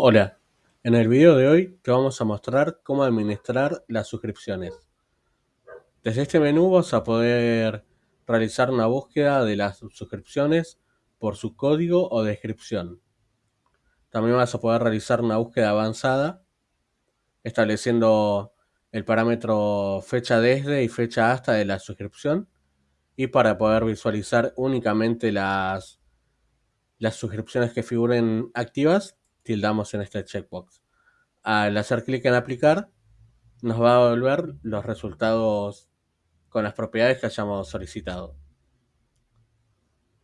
Hola, en el video de hoy te vamos a mostrar cómo administrar las suscripciones. Desde este menú vas a poder realizar una búsqueda de las suscripciones por su código o descripción. También vas a poder realizar una búsqueda avanzada estableciendo el parámetro fecha desde y fecha hasta de la suscripción y para poder visualizar únicamente las, las suscripciones que figuren activas tildamos en este checkbox. Al hacer clic en aplicar, nos va a devolver los resultados con las propiedades que hayamos solicitado.